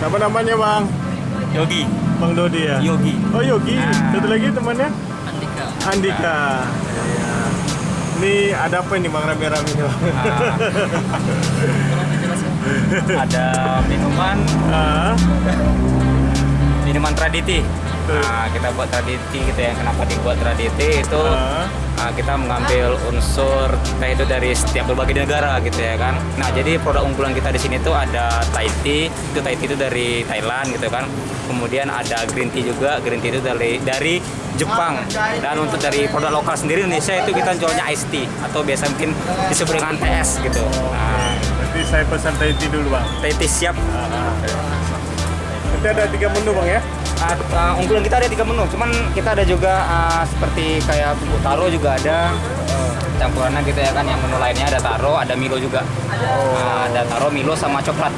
Siapa namanya bang? Yogi. Bang Dodi ya? Yogi. Oh Yogi. Ah. Satu lagi temannya? Andika. Andika. Iya. Ini ada apa ini bang rame-rame ini bang? Ada minuman Ah, minuman traditi. Nah, kita buat traditi gitu ya. Kenapa dibuat traditi itu ah. Kita mengambil unsur teh itu dari setiap berbagai negara gitu ya kan. Nah, jadi produk unggulan kita di sini tuh ada Thai tea, itu Thai tea itu dari Thailand gitu kan. Kemudian ada green tea juga, green tea itu dari dari Jepang. Dan untuk dari produk lokal sendiri Indonesia itu kita jualnya iced tea atau biasa mungkin disebut dengan TS gitu. Nah, Nanti saya pesan Thai tea dulu bang. Thai tea siap. Nanti ada tiga menu bang ya? Uh, uh, unggulan kita ada tiga menu, cuman kita ada juga uh, seperti kayak bubuk taro juga ada uh, campurannya gitu ya kan. Yang menu lainnya ada taro, ada Milo juga. Uh, ada taro, Milo sama coklat.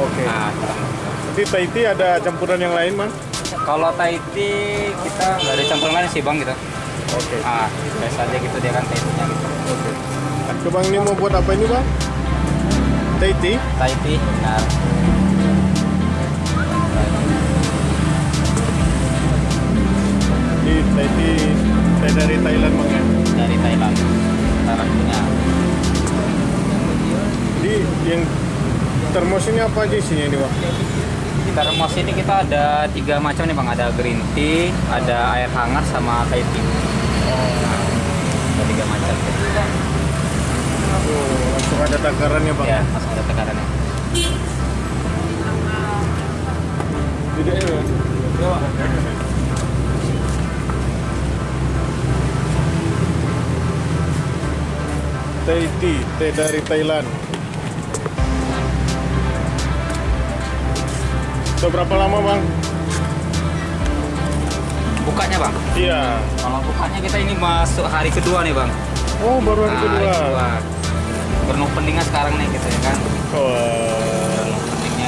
Oke. Nah, Nanti Thai tea ada campuran yang lain bang? kalau tea kita nggak ada campuran lain sih bang gitu. Oke. Ah, biasa aja gitu dia kan tea gitu. Oke. Oke bang ini mau buat apa ini bang? Thai tea? Thai tea teh dari Thailand bang ya? dari Thailand. Thailand punya. Jadi yang termos ini apa aja isinya ini? Di termos ini kita ada tiga macam nih bang, ada green tea, ada air hangat sama Thai tea. Nah, ada tiga macam. Oh, langsung ada takarannya bang? Ya, langsung ada tekarannya. Tidak ya? Thai tea, teh dari Thailand. Sudah berapa lama bang? Bukanya bang, Iya. kalau bukanya kita ini masuk hari kedua nih bang. Oh baru hari Nah, kedua. Hari kedua. Grand openingnya sekarang nih gitu ya kan. Oh.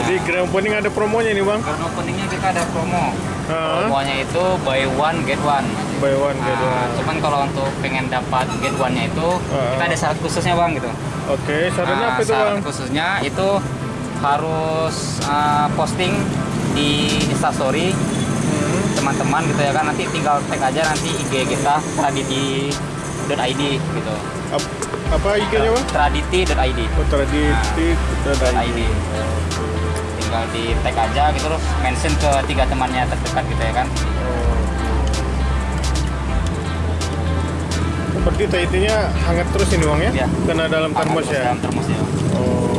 Jadi grand opening ada promonya nih bang? Grand openingnya kita ada promo. Hah? Promonya itu buy one get one. Buy one Nah, one. cuman kalau untuk pengen dapat get one-nya itu Ah. kita ada syarat khususnya bang gitu. Oke, sarannya Nah, apa itu syarat bang? khususnya itu harus uh, posting di Instastory Hmm. teman-teman gitu ya kan nanti tinggal tag aja nanti IG kita traditi.id gitu. Ap- apa IG-nya bang? Traditi.id. Oh, .id. Tinggal di tag aja gitu terus mention ke tiga temannya terdekat gitu ya kan. Seperti Thai tea-nya hangat terus ini bang ya? Iya. Kena dalam termos ya? Dalam termos ya. Oh.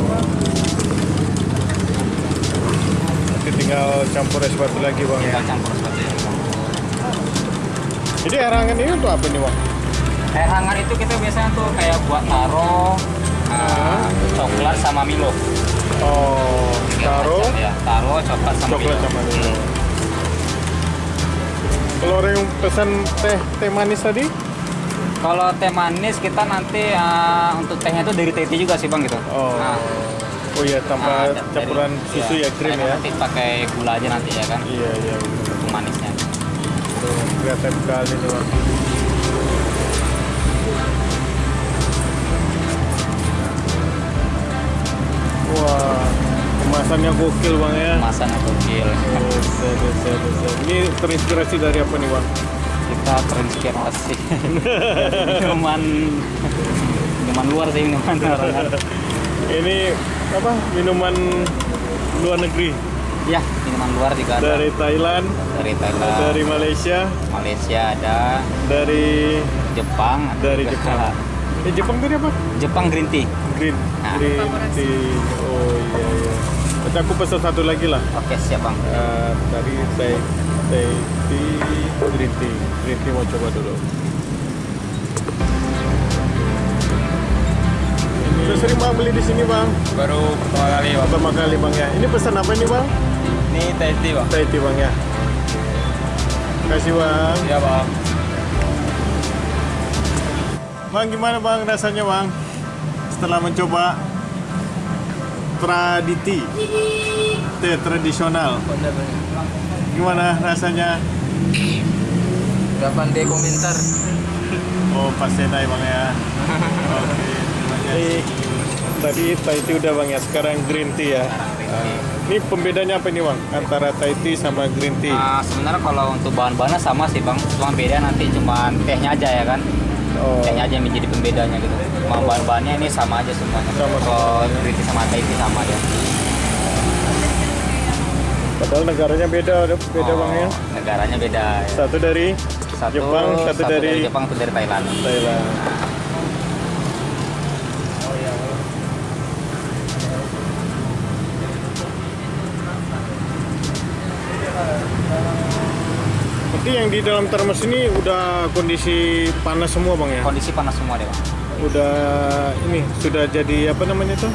Nanti tinggal campur es batu lagi bang ya? Tinggal campur seperti itu. Jadi air hangat ini untuk apa nih bang? Air hangat itu kita biasanya tuh kayak buat taro, uh, coklat sama Milo. Oh, taro, ya. Taro, coklat sama coklat Milo. sama Milo. Kalau orang yang pesan teh teh manis tadi? Kalau teh manis kita nanti uh, untuk tehnya itu dari teh tea juga sih bang gitu. Oh, Nah, oh iya nah, tanpa dari- campuran susu ya krim ya? Nanti pakai gula aja nanti ya kan Iya iya. untuk manisnya. Tuh kelihatan sekali nih bang. Wah, kemasannya gokil bang ya. Kemasan atau gil. Buset, buset, buset. Ini terinspirasi dari apa nih bang? Kita terinspirasi dari minuman minuman luar sih minuman orang. Ini apa? Minuman luar negeri Ya minuman luar juga ada dari Thailand, dari Thailand, dari Malaysia, Malaysia ada, dari Jepang, ada dari juga. Jepang. Eh Jepang tadi apa? Jepang green tea. Green, Nah. green tea. Oh iya iya. Nanti aku pesan satu lagi lah. Oke siap bang. Eh, tadi Thai Thai tea, green tea. Green tea mau coba dulu. Sudah sering bang beli di sini bang? Baru pertama kali Pertama kali bang ya. Ini pesan apa ini bang? Ini teh tea bang. Thai tea bang ya. Terima kasih bang. Iya bang. Bang gimana bang rasanya bang? Setelah mencoba traditi teh tradisional, gimana rasanya? Udah pandai komentar. Oh pas senai bang ya. Oke kasih. Tadi Thai tea udah bang ya, sekarang green tea ya. Ini pembedanya apa nih bang? Antara Thai tea sama green tea? Nah, sebenarnya kalau untuk bahan-bahannya sama sih bang, cuma beda nanti cuma tehnya aja ya kan. Oh, Tehnya aja yang menjadi pembedanya gitu. Cuma bahan-bahannya ini sama aja semuanya. Sama. Kalau green tea sama Thai tea sama aja. Padahal negaranya beda, beda Oh, bang ya. Negaranya beda. ya. Satu dari Satu, Jepang, satu, dari, Jepang, satu dari Thailand. Thailand. Berarti yang di dalam termos ini udah kondisi panas semua bang ya? Kondisi panas semua deh bang. Udah ini sudah jadi apa namanya tuh?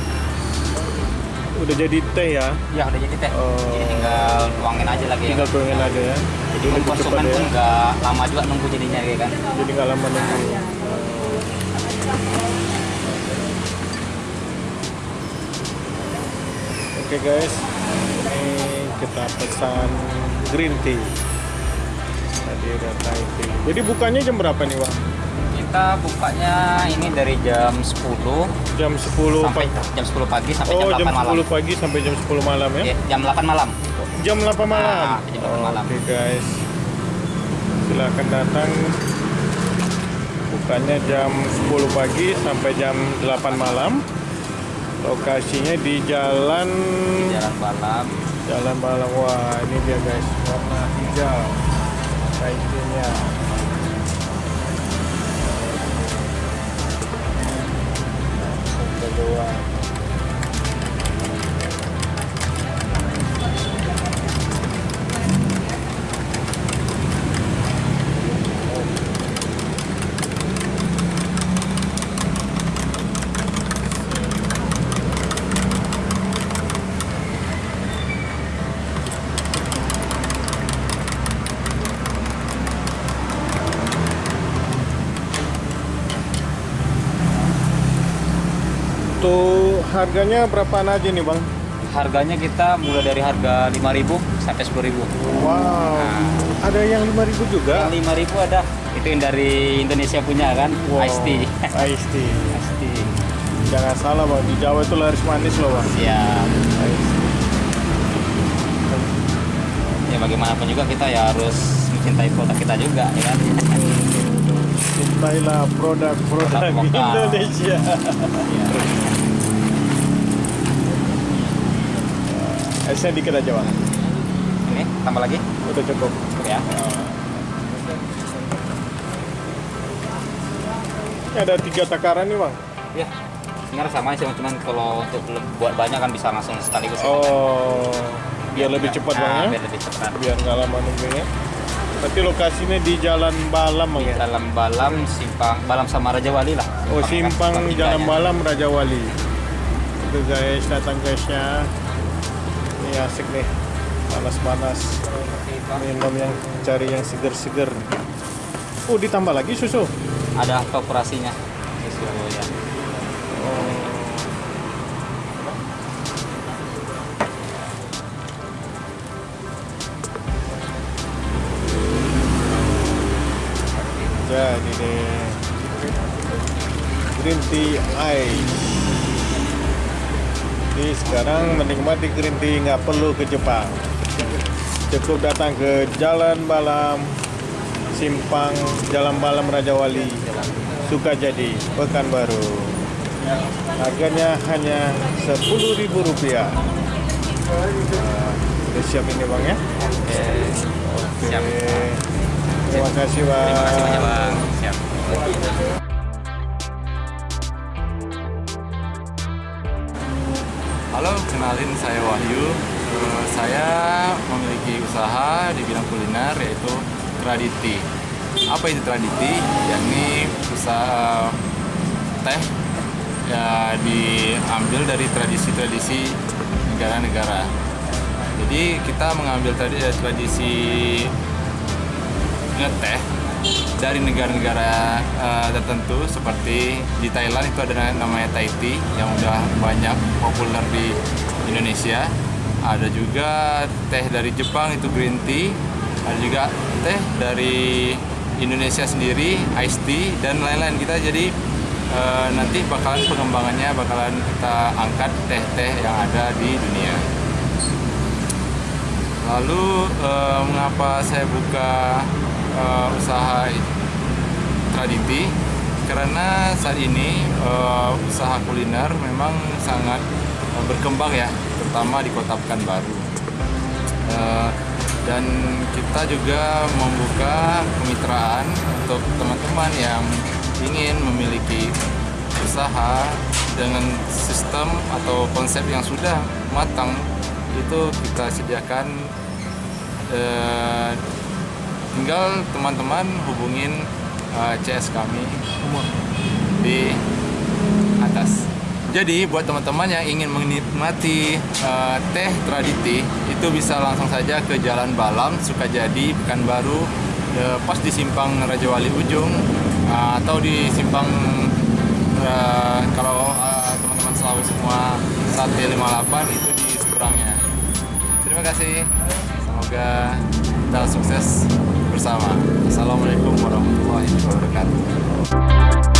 Udah jadi teh ya? Ya udah jadi teh. Oh. Jadi tinggal tuangin aja lagi Tinggal ya. tuangin aja ya. Jadi konsumen cepat pun ya. nggak lama juga nunggu jadinya kayak kan. Jadi nggak lama nunggu. Oke guys, ini kita pesan green tea. Tadi Thai tea. Jadi bukanya jam berapa nih bang? Kita bukanya ini dari jam 10 Jam 10 sampai pagi. jam 10 pagi sampai Oh, jam jam 8 malam. 10 pagi sampai jam 10 malam ya? Oke, jam 8 malam. Jam 8 malam. Nah, jam 8 malam. Oke guys. Silakan datang. Bukannya jam 10 pagi sampai jam 8 malam. Lokasinya di jalan Jalan malam. Jalan Balang. Wah, ini dia guys, warna hijau. Kainnya. Kedua. Untuk harganya berapaan aja nih bang? Harganya kita mulai dari harga 5.000 sampai 10.000. Wow, ada yang 5000 juga? Yang 5.000 ada. Itu yang dari Indonesia punya kan, Wow, Ice tea. Ice tea. Ice tea. Jangan salah bang, di Jawa itu laris manis loh bang. Tea. Ya bagaimanapun juga kita ya harus mencintai produk kita juga ya kan. Cintailah produk-produk Produk lokal. Esnya dikit aja bang, Ini tambah lagi udah cukup. ya. Ini ada tiga takaran nih bang. Ya. Sebenarnya sama sih cuman kalau untuk buat banyak kan bisa langsung sekaligus. Oh, biar lebih cepat bang Nah, ya. Biar lebih cepat. Biar nggak lama nunggunya. Berarti lokasinya di Jalan Balam bang ya. Dalam Balam simpang Balam sama Raja Wali lah. Oh, simpang Tiganya. Jalan Balam Raja Wali. Itu guys, datang guysnya. Ini asik nih. Panas-panas. Minum yang cari yang seger-seger. Oh, ditambah lagi susu. Ada kooperasinya. Susu ya. Oh. Jadi nih green tea ice. Jadi sekarang menikmati tea nggak perlu ke Jepang. Cukup datang ke Jalan Balam, Simpang Jalan Balam Raja Wali, Sukajadi, Pekanbaru. Harganya hanya Rp10.000. Nah, udah siap ini bang ya? Oke. Oke. Terima kasih bang. Terima kasih banyak bang. Siap. Halo, kenalin saya Wahyu. Eh, saya memiliki usaha di bidang kuliner yaitu Traditi. Apa itu Traditi? Yakni usaha teh ya diambil dari tradisi-tradisi negara-negara. Jadi kita mengambil eh, tradisi ngeteh dari negara-negara eh, tertentu seperti di Thailand itu ada namanya Thai tea yang udah banyak populer di Indonesia. Ada juga teh dari Jepang itu green tea. Ada juga teh dari Indonesia sendiri iced tea dan lain-lain kita jadi eh, nanti bakalan pengembangannya bakalan kita angkat teh-teh yang ada di dunia. Lalu eh, mengapa saya buka eh, usaha Traditi? Karena saat ini eh, usaha kuliner memang sangat eh, berkembang ya, terutama di Kota Pekanbaru. Eh, dan kita juga membuka kemitraan untuk teman-teman yang ingin memiliki usaha dengan sistem atau konsep yang sudah matang itu kita sediakan eh, tinggal teman-teman hubungin eh, CS kami di atas. Jadi buat teman-teman yang ingin menikmati eh, teh traditi itu bisa langsung saja ke Jalan Balam Sukajadi Pekanbaru eh, pas di simpang Raja Wali Ujung eh, atau di simpang eh, kalau teman-teman selalu semua sate 58 itu di seberangnya. Terima kasih. Semoga kita sukses bersama. Assalamualaikum warahmatullahi wabarakatuh.